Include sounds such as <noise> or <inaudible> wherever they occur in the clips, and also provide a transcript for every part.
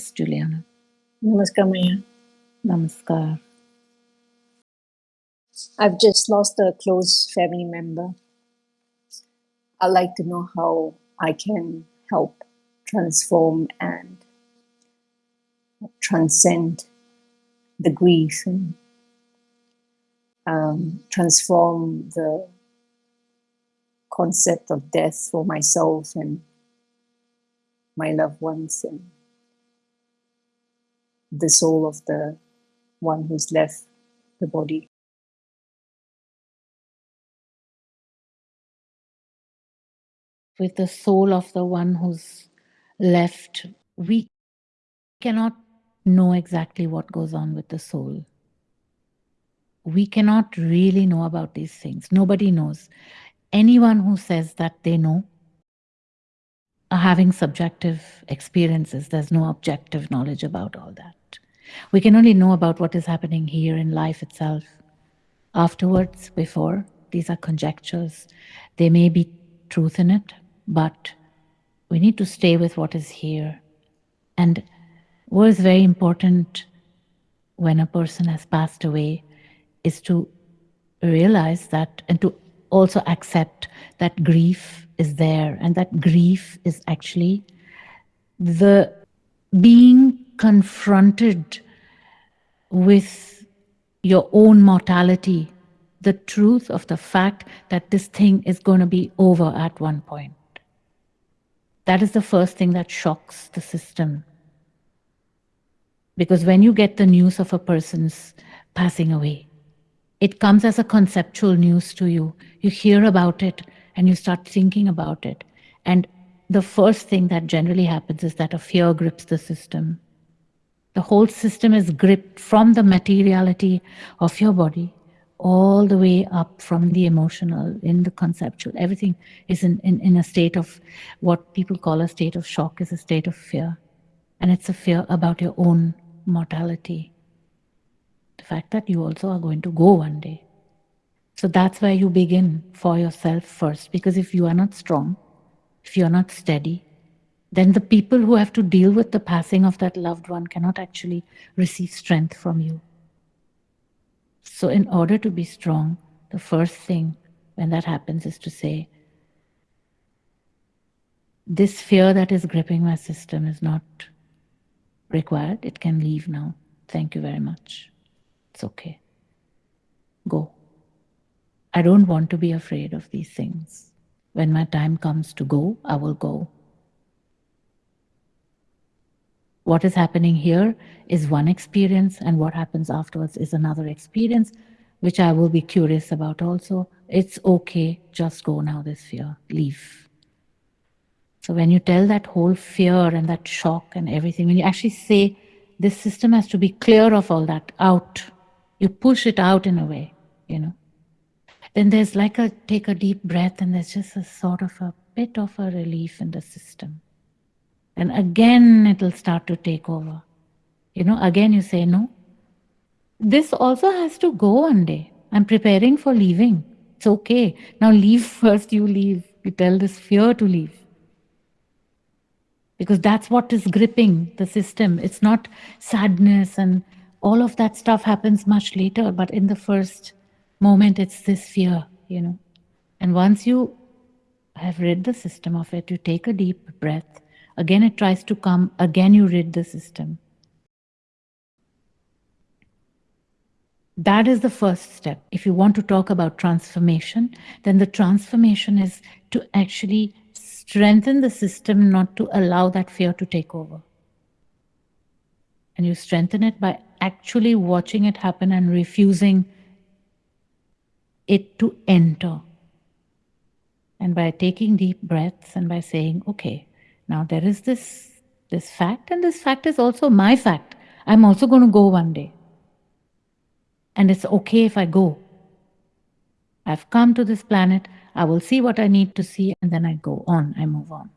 Yes, Juliana. Namaskar, Maya. Namaskar. I've just lost a close family member. I'd like to know how I can help transform and transcend the grief and um, transform the concept of death for myself and my loved ones and the soul of the one who's left the body. With the soul of the one who's left, we cannot know exactly what goes on with the soul. We cannot really know about these things. Nobody knows. Anyone who says that they know are having subjective experiences. There's no objective knowledge about all that. We can only know about what is happening here in life itself. Afterwards, before, these are conjectures. There may be truth in it, but we need to stay with what is here. And what is very important when a person has passed away is to realize that and to also accept that grief is there and that grief is actually the being confronted with your own mortality, the truth of the fact that this thing is going to be over at one point. That is the first thing that shocks the system. Because when you get the news of a person's passing away, it comes as a conceptual news to you. You hear about it and you start thinking about it. And the first thing that generally happens is that a fear grips the system. The whole system is gripped from the materiality of your body all the way up from the emotional, in the conceptual. Everything is in, in, in a state of what people call a state of shock, is a state of fear. And it's a fear about your own mortality. The fact that you also are going to go one day. So that's where you begin for yourself first. Because if you are not strong, if you are not steady, then the people who have to deal with the passing of that loved one cannot actually receive strength from you. So, in order to be strong, the first thing when that happens is to say, This fear that is gripping my system is not required. It can leave now. Thank you very much. It's okay. Go. I don't want to be afraid of these things. When my time comes to go, I will go. What is happening here is one experience, and what happens afterwards is another experience, which I will be curious about also. It's okay, just go now, this fear, leave. So when you tell that whole fear and that shock and everything, when you actually say this system has to be clear of all that out, you push it out in a way, you know. Then there's like a take a deep breath and there's just a sort of a bit of a relief in the system. And again, it'll start to take over. You know, again, you say, no. This also has to go one day. I'm preparing for leaving. It's okay. Now leave <laughs> first, you leave. You tell this fear to leave. Because that's what is gripping the system. It's not sadness and all of that stuff happens much later, but in the first moment, it's this fear, you know. And once you have rid the system of it, you take a deep breath Again, it tries to come. Again, you rid the system. That is the first step. If you want to talk about transformation, then the transformation is to actually strengthen the system, not to allow that fear to take over. And you strengthen it by actually watching it happen and refusing it to enter. And by taking deep breaths and by saying, okay, now there is this, this fact, and this fact is also my fact. I'm also going to go one day. And it's okay if I go. I've come to this planet, I will see what I need to see, and then I go on, I move on.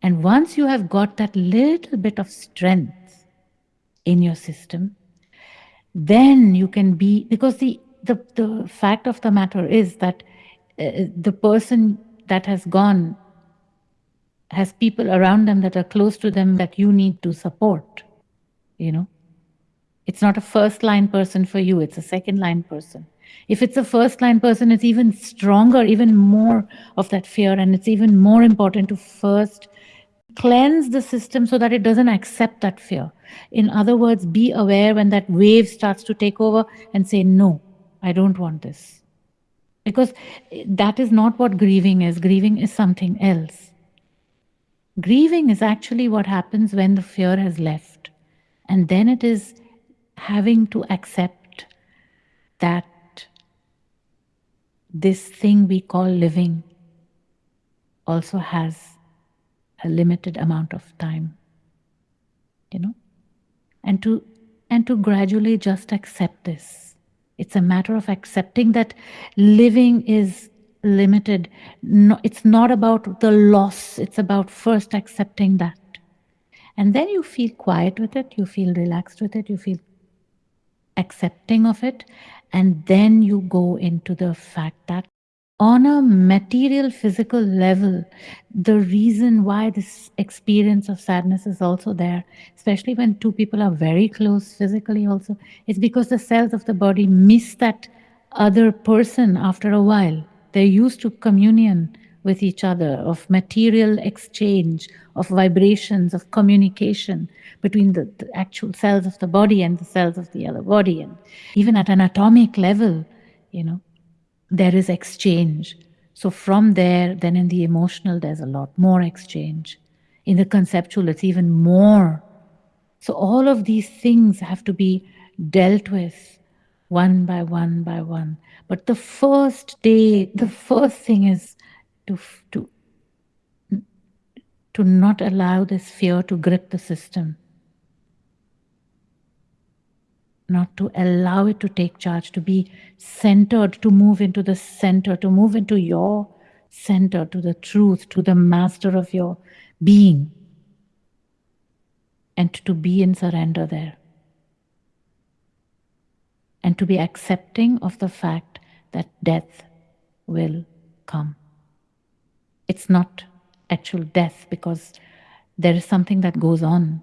And once you have got that little bit of strength in your system, then you can be, because the, the, the fact of the matter is that uh, the person that has gone has people around them that are close to them that you need to support. You know, it's not a first line person for you, it's a second line person. If it's a first line person, it's even stronger, even more of that fear. And it's even more important to first cleanse the system so that it doesn't accept that fear. In other words, be aware when that wave starts to take over and say, No, I don't want this. Because eh, that is not what grieving is. Grieving is something else. Grieving is actually what happens when the fear has left. And then it is having to accept that this thing we call living also has a limited amount of time you know and to and to gradually just accept this it's a matter of accepting that living is limited. No, it's not about the loss. It's about first accepting that. And then you feel quiet with it you feel relaxed with it you feel accepting of it and then you go into the fact that on a material physical level the reason why this experience of sadness is also there especially when two people are very close physically also is because the cells of the body miss that other person after a while they're used to communion with each other of material exchange of vibrations of communication between the, the actual cells of the body and the cells of the other body and even at an atomic level you know there is exchange. So from there, then in the emotional, there's a lot more exchange. In the conceptual, it's even more. So all of these things have to be dealt with one by one by one. But the first day, the first thing is to to to not allow this fear to grip the system. not to allow it to take charge, to be centered, to move into the center, to move into your center, to the truth, to the master of your being, and to be in surrender there. And to be accepting of the fact that death will come. It's not actual death because there is something that goes on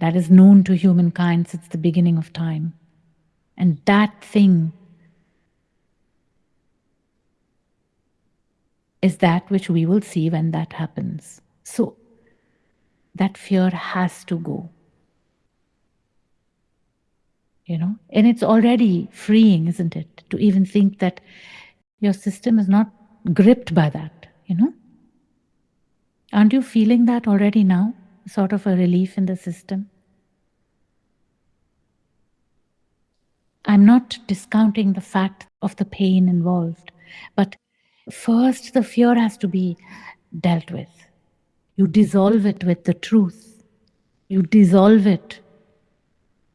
that is known to humankind since the beginning of time. And that thing is that which we will see when that happens. So that fear has to go. You know, and it's already freeing, isn't it? To even think that your system is not gripped by that, you know? Aren't you feeling that already now? sort of a relief in the system. I'm not discounting the fact of the pain involved, but first the fear has to be dealt with. You dissolve it with the truth. You dissolve it.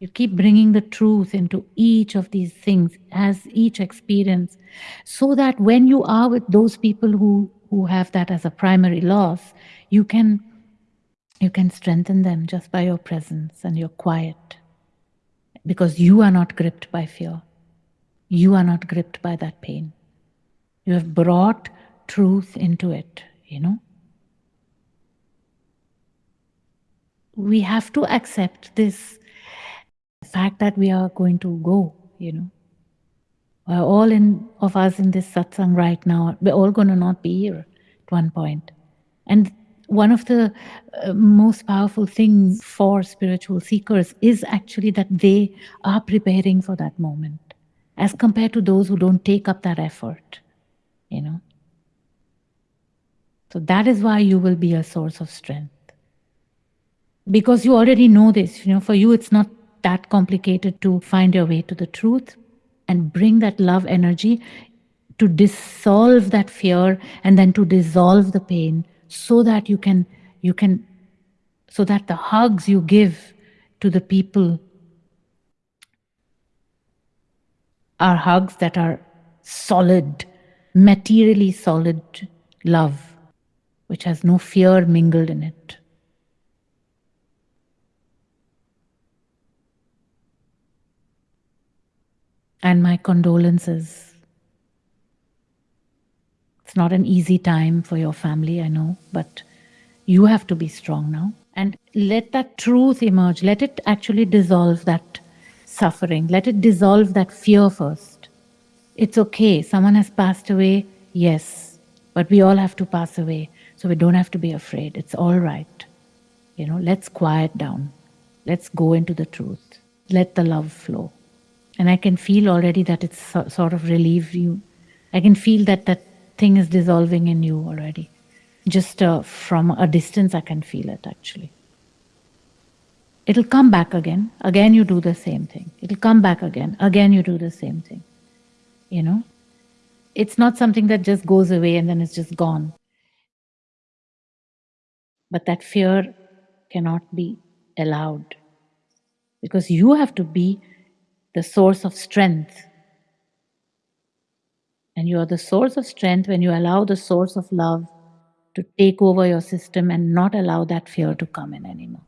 You keep bringing the truth into each of these things as each experience, so that when you are with those people who, who have that as a primary loss, you can you can strengthen them just by your presence and your quiet because you are not gripped by fear. You are not gripped by that pain. You have brought truth into it, you know. We have to accept this fact that we are going to go, you know. We're all in of us in this satsang right now. We're all going to not be here at one point. And one of the uh, most powerful things for spiritual seekers is actually that they are preparing for that moment as compared to those who don't take up that effort you know so that is why you will be a source of strength because you already know this you know for you it's not that complicated to find your way to the truth and bring that love energy to dissolve that fear and then to dissolve the pain so that you can you can so that the hugs you give to the people are hugs that are solid materially solid love which has no fear mingled in it and my condolences it's not an easy time for your family, I know, but You have to be strong now. And let that truth emerge. Let it actually dissolve that suffering. Let it dissolve that fear first. It's okay. Someone has passed away. Yes. But we all have to pass away. So we don't have to be afraid. It's all right. You know, let's quiet down. Let's go into the truth. Let the love flow. And I can feel already that it's so, sort of relieved you. I can feel that that thing is dissolving in you already. Just uh, from a distance, I can feel it actually. It'll come back again. Again, you do the same thing. It'll come back again. Again, you do the same thing. You know? It's not something that just goes away and then it's just gone. But that fear cannot be allowed because you have to be the source of strength. And you are the source of strength when you allow the source of love to take over your system and not allow that fear to come in anymore.